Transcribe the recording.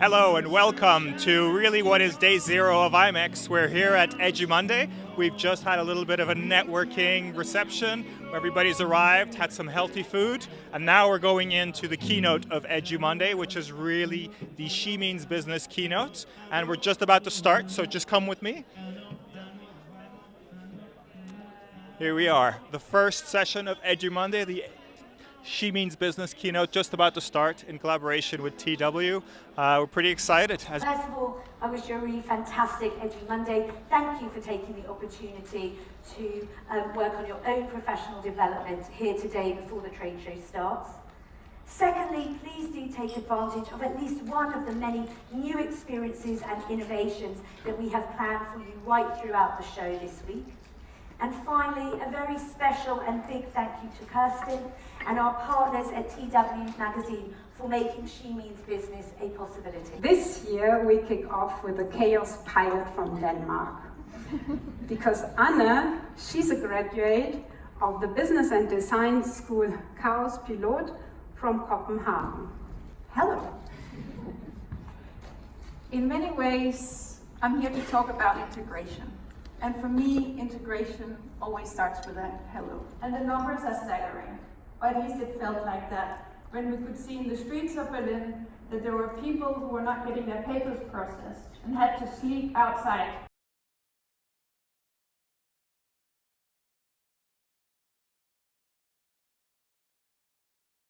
Hello and welcome to really what is day zero of IMEX. We're here at Edumonday. We've just had a little bit of a networking reception. Everybody's arrived, had some healthy food, and now we're going into the keynote of Edumonday, which is really the She Means Business keynote. And we're just about to start, so just come with me. Here we are, the first session of Edumonday, the she Means Business keynote just about to start in collaboration with TW. Uh, we're pretty excited. First of all, I wish you a really fantastic Edumonday. Thank you for taking the opportunity to um, work on your own professional development here today before the trade show starts. Secondly, please do take advantage of at least one of the many new experiences and innovations that we have planned for you right throughout the show this week. And finally, a very special and big thank you to Kirsten and our partners at TW Magazine for making She Means Business a possibility. This year we kick off with a KaosPilot from Denmark. because Anna, she's a graduate of the Business and Design School KaosPilot from Copenhagen. Hello. In many ways, I'm here to talk about integration. And for me, integration always starts with a hello. And the numbers are staggering, or at least it felt like that. When we could see in the streets of Berlin that there were people who were not getting their papers processed and had to sleep outside